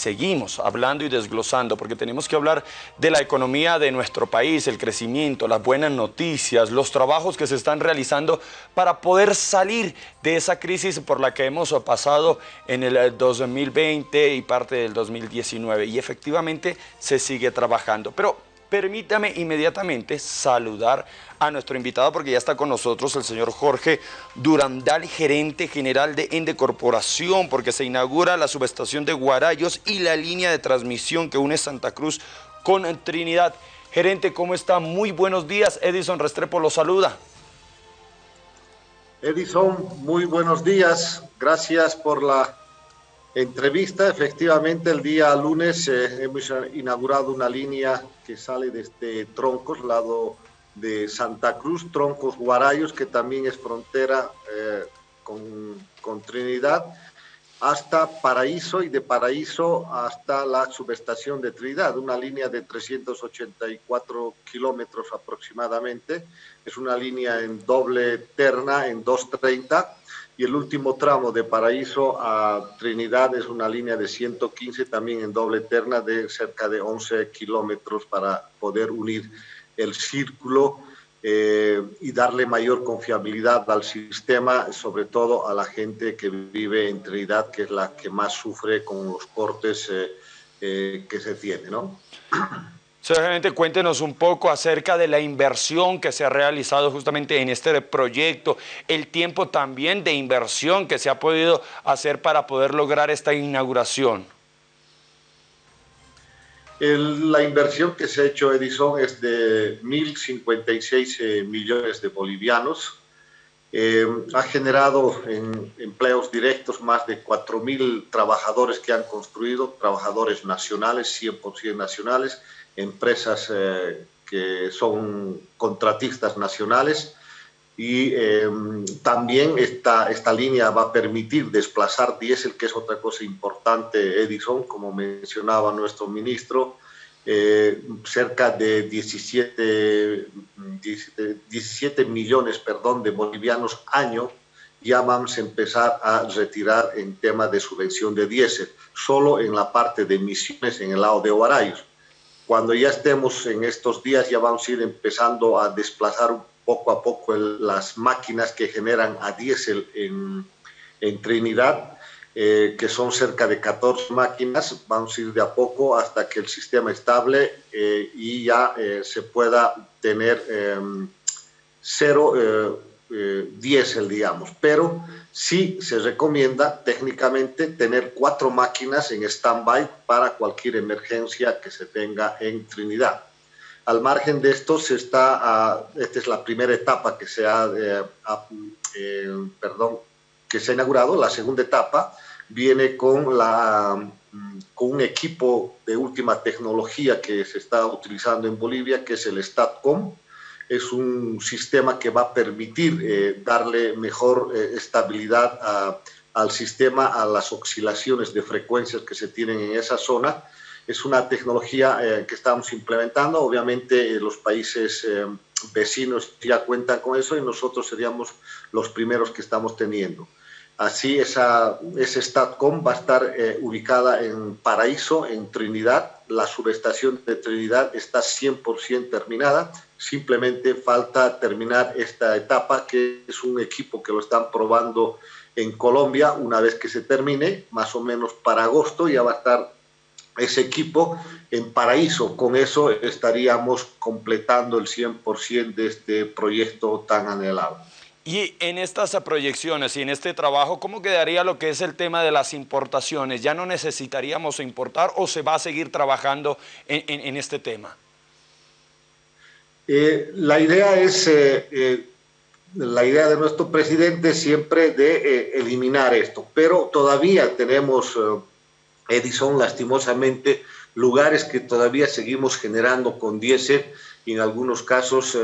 seguimos hablando y desglosando, porque tenemos que hablar de la economía de nuestro país, el crecimiento, las buenas noticias, los trabajos que se están realizando para poder salir de esa crisis por la que hemos pasado en el 2020 y parte del 2019. Y efectivamente se sigue trabajando. Pero permítame inmediatamente saludar a nuestro invitado porque ya está con nosotros el señor Jorge Durandal, gerente general de Ende Corporación, porque se inaugura la subestación de Guarayos y la línea de transmisión que une Santa Cruz con Trinidad. Gerente, ¿cómo está? Muy buenos días. Edison Restrepo lo saluda. Edison, muy buenos días. Gracias por la entrevista. Efectivamente, el día lunes eh, hemos inaugurado una línea que sale desde Troncos, lado de Santa Cruz, Troncos Guarayos, que también es frontera eh, con, con, Trinidad, hasta Paraíso y de Paraíso hasta la subestación de Trinidad, una línea de 384 kilómetros aproximadamente. Es una línea en doble terna, en 230 y el último tramo de Paraíso a Trinidad es una línea de 115 también en doble terna de cerca de 11 kilómetros para poder unir el círculo eh, y darle mayor confiabilidad al sistema, sobre todo a la gente que vive en Trinidad, que es la que más sufre con los cortes eh, eh, que se tiene, ¿no? Seguramente cuéntenos un poco acerca de la inversión que se ha realizado justamente en este proyecto, el tiempo también de inversión que se ha podido hacer para poder lograr esta inauguración. la inversión que se ha hecho Edison es de 1.056 eh, millones de bolivianos. Eh, ha generado en empleos directos más de 4.000 trabajadores que han construido, trabajadores nacionales, 100% nacionales, empresas eh, que son contratistas nacionales y em, también esta, esta línea va a permitir desplazar diésel, que es otra cosa importante, Edison, como mencionaba nuestro ministro, eh, cerca de 17, 17, millones perdón, de bolivianos año ya vamos a empezar a retirar en tema de subvención de diésel, solo en la parte de emisiones en el lado de Ovarayos. Cuando ya estemos en estos días, ya vamos a ir empezando a desplazar poco a poco las máquinas que generan a diésel en, en Trinidad, eh, que son cerca de 14 máquinas. Vamos a ir de a poco hasta que el sistema estable eh, y ya eh, se pueda tener em, cero diésel, digamos. Pero sí se recomienda técnicamente tener cuatro máquinas en stand-by para cualquier emergencia que se tenga en Trinidad. Al margen de esto, se está, ah, esta es la primera etapa que se ha, eh, eh, perdón, que se ha inaugurado. La segunda etapa viene con, la, mm, con un equipo de última tecnología que se está utilizando en Bolivia, que es el StatCom, es un sistema que va a permitir eh, darle mejor eh, estabilidad al sistema, a las oscilaciones de frecuencias que se tienen en esa zona. Es una tecnología eh, que estamos implementando. Obviamente los países vecinos ya cuentan con eso y nosotros seríamos los primeros que estamos teniendo. Así, esa, ese StatCom va a estar ubicada en Paraíso, en Trinidad. La subestación de Trinidad está 100% terminada simplemente falta terminar esta etapa, que es un equipo que lo están probando en Colombia. Una vez que se termine, más o menos para agosto, ya va a estar ese equipo en Paraíso. Con eso estaríamos completando el 100% de este proyecto tan anhelado. Y en estas proyecciones y en este trabajo, ¿cómo quedaría lo que es el tema de las importaciones? ¿Ya no necesitaríamos importar o se va a seguir trabajando en, en este tema? Eh, la idea es, eh, eh, la idea de nuestro presidente siempre de eliminar esto, pero todavía tenemos, Edison, lastimosamente, lugares que todavía seguimos generando con diésel, y en algunos casos,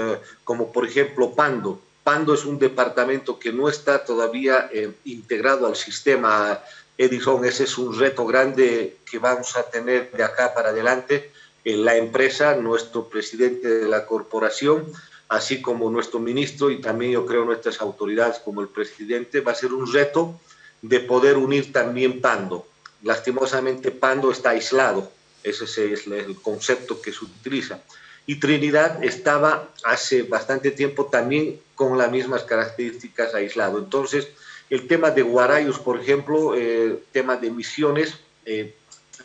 como por ejemplo Pando. Pando es un departamento que no está todavía integrado al sistema Edison. Ese es un reto grande que vamos a tener de acá para adelante la empresa, nuestro presidente de la corporación, así como nuestro ministro y también yo creo nuestras autoridades como el presidente, va a ser un reto de poder unir también Pando. lastimosamente Pando está aislado, ese es el concepto que se utiliza. Y Trinidad estaba hace bastante tiempo también con las mismas características aislado. Entonces, el tema de Guarayos, por ejemplo, eh, tema de emisiones, eh,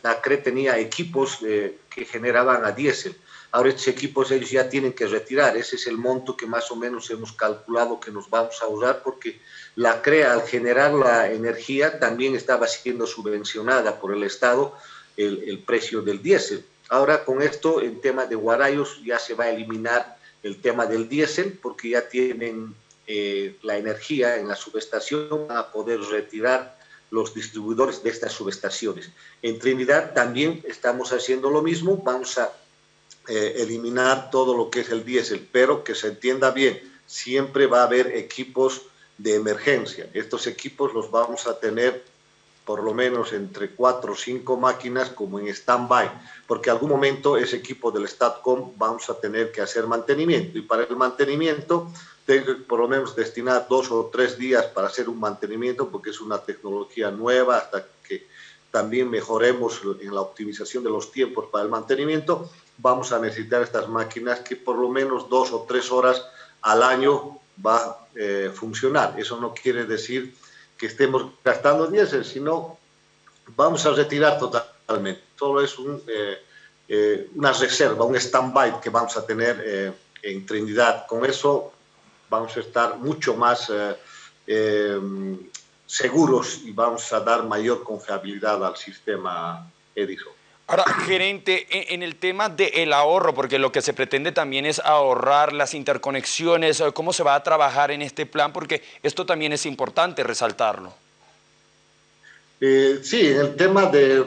la CRE tenía equipos eh, que generaban a diésel. Ahora estos equipos ellos ya tienen que retirar, ese es el monto que más o menos hemos calculado que nos vamos a usar porque la CREA al generar la energía también estaba siendo subvencionada por el Estado el, el precio del diésel. Ahora con esto en tema de Guarayos ya se va a eliminar el tema del diésel porque ya tienen eh, la energía en la subestación para poder retirar los distribuidores de estas subestaciones. En Trinidad también estamos haciendo lo mismo, vamos a eh, eliminar todo lo que es el diésel, pero que se entienda bien, siempre va a haber equipos de emergencia. Estos equipos los vamos a tener por lo menos entre cuatro o cinco máquinas como en stand-by, porque algún momento ese equipo del StatCom vamos a tener que hacer mantenimiento y para el mantenimiento tengo por lo menos destinar dos o tres días para hacer un mantenimiento porque es una tecnología nueva hasta que también mejoremos en la optimización de los tiempos para el mantenimiento, vamos a necesitar estas máquinas que por lo menos dos o tres horas al año va a eh, funcionar. Eso no quiere decir que estemos gastando diésel, sino vamos a retirar totalmente. Solo es eh, eh, una reserva, un stand-by que vamos a tener eh, en Trinidad. Con eso vamos a estar mucho más seguros y vamos a dar mayor confiabilidad al sistema Edison. Ahora, gerente, en el tema del ahorro, porque lo que se pretende también es ahorrar las interconexiones, ¿cómo se va a trabajar en este plan? Porque esto también es importante resaltarlo. Eh, sí, el tema de,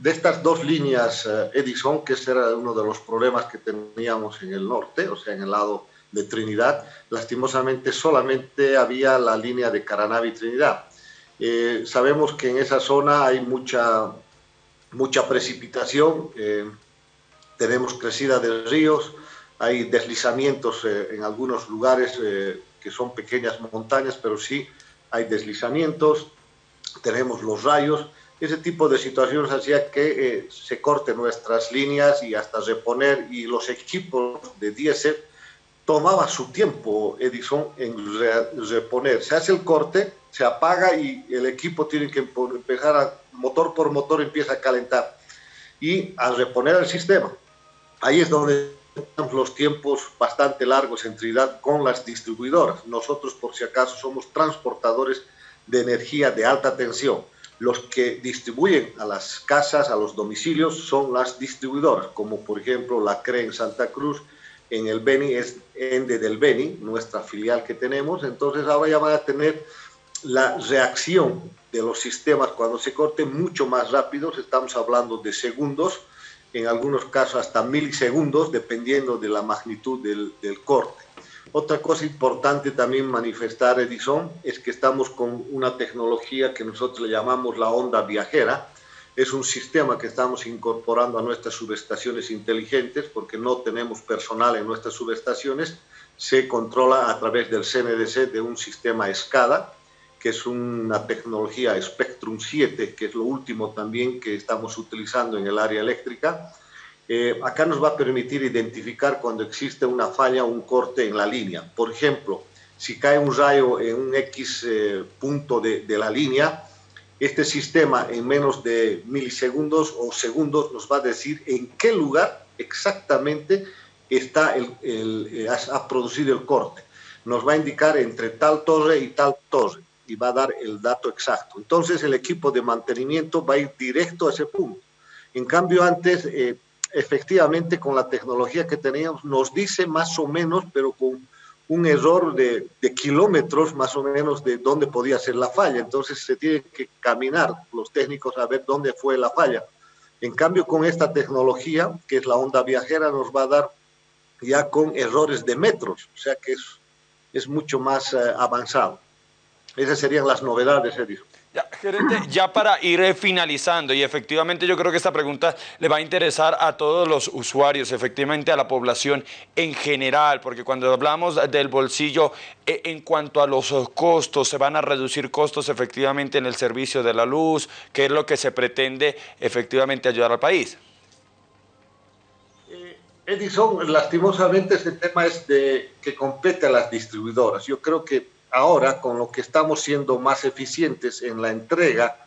de estas dos líneas eh, Edison, que ese era uno de los problemas que teníamos en el norte, o sea, en el lado de Trinidad, lastimosamente solamente había la línea de Caranavi-Trinidad. Eh, sabemos que en esa zona hay mucha mucha precipitación, eh, tenemos crecida de ríos, hay deslizamientos eh, en algunos lugares eh, que son pequeñas montañas, pero sí hay deslizamientos, tenemos los rayos, ese tipo de situaciones hacía que se corten nuestras líneas y hasta reponer, y los equipos de diésel tomaba su tiempo, Edison, en reponer. Se hace el corte, se apaga y el equipo tiene que empezar a, motor por motor empieza a calentar. Y al reponer el sistema, ahí es donde tenemos los tiempos bastante largos en Trinidad con las distribuidoras. Nosotros, por si acaso, somos transportadores de energía de alta tensión. Los que distribuyen a las casas, a los domicilios, son las distribuidoras, como por ejemplo la CRE en Santa Cruz, en el Beni es Ende del Beni, nuestra filial que tenemos, entonces ahora ya van a tener la reacción de los sistemas cuando se corte mucho más rápido, estamos hablando de segundos, en algunos casos hasta milisegundos, dependiendo de la magnitud del, del corte. Otra cosa importante también manifestar, Edison, es que estamos con una tecnología que nosotros le llamamos la onda viajera, es un sistema que estamos incorporando a nuestras subestaciones inteligentes porque no tenemos personal en nuestras subestaciones. Se controla a través del CNDC de un sistema SCADA, que es una tecnología Spectrum 7, que es lo último también que estamos utilizando en el área eléctrica. Eh, acá nos va a permitir identificar cuando existe una falla o un corte en la línea. Por ejemplo, si cae un rayo en un X eh, punto de, de la línea, este sistema en menos de milisegundos o segundos nos va a decir en qué lugar exactamente está el, el, ha producido el corte. Nos va a indicar entre tal torre y tal torre y va a dar el dato exacto. Entonces el equipo de mantenimiento va a ir directo a ese punto. En cambio antes, eh, efectivamente con la tecnología que teníamos, nos dice más o menos, pero con un error de, kilómetros más o menos de dónde podía ser la falla. Entonces se tiene que caminar los técnicos a ver dónde fue la falla. En cambio, con esta tecnología, que es la onda viajera, nos va a dar ya con errores de metros, o sea que es, es mucho más uh, avanzado. Esas serían las novedades, Edison. Ya, gerente, ya para ir eh, finalizando, y efectivamente yo creo que esta pregunta le va a interesar a todos los usuarios, efectivamente a la población en general, porque cuando hablamos del bolsillo, eh, en cuanto a los costos, se van a reducir costos efectivamente en el servicio de la luz, que es lo que se pretende efectivamente ayudar al país. Eh, Edison, lastimosamente ese tema es de que compete a las distribuidoras. Yo creo que ahora con lo que estamos siendo más eficientes en la entrega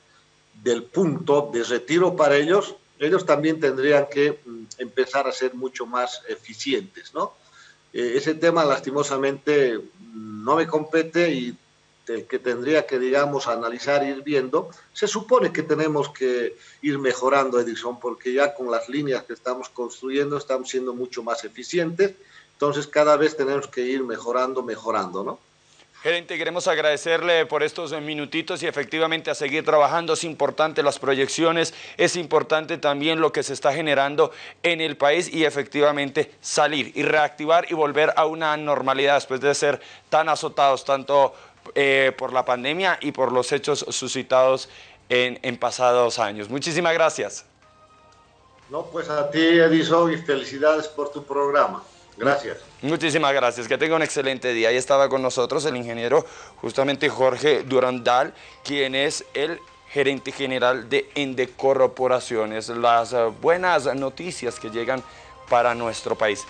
del punto de retiro para ellos, ellos también tendrían que mm, empezar a ser mucho más eficientes, ¿no? Eh, ese tema lastimosamente mm, no me compete y el que tendría que, digamos, analizar e ir viendo, se supone que tenemos que ir mejorando Edison, porque ya con las líneas que estamos construyendo estamos siendo mucho más eficientes, entonces cada vez tenemos que ir mejorando, mejorando, ¿no? Gerente, queremos agradecerle por estos minutitos y efectivamente a seguir trabajando. Es importante las proyecciones, es importante también lo que se está generando en el país y efectivamente salir y reactivar y volver a una normalidad después de ser tan azotados tanto eh, por la pandemia y por los hechos suscitados en, en pasados años. Muchísimas gracias. No, pues a ti Edison y felicidades por tu programa. Gracias. Muchísimas gracias. Que tenga un excelente día. Ahí estaba con nosotros el ingeniero justamente Jorge Durandal, quien es el gerente general de Ende Corporaciones. Las buenas noticias que llegan para nuestro país.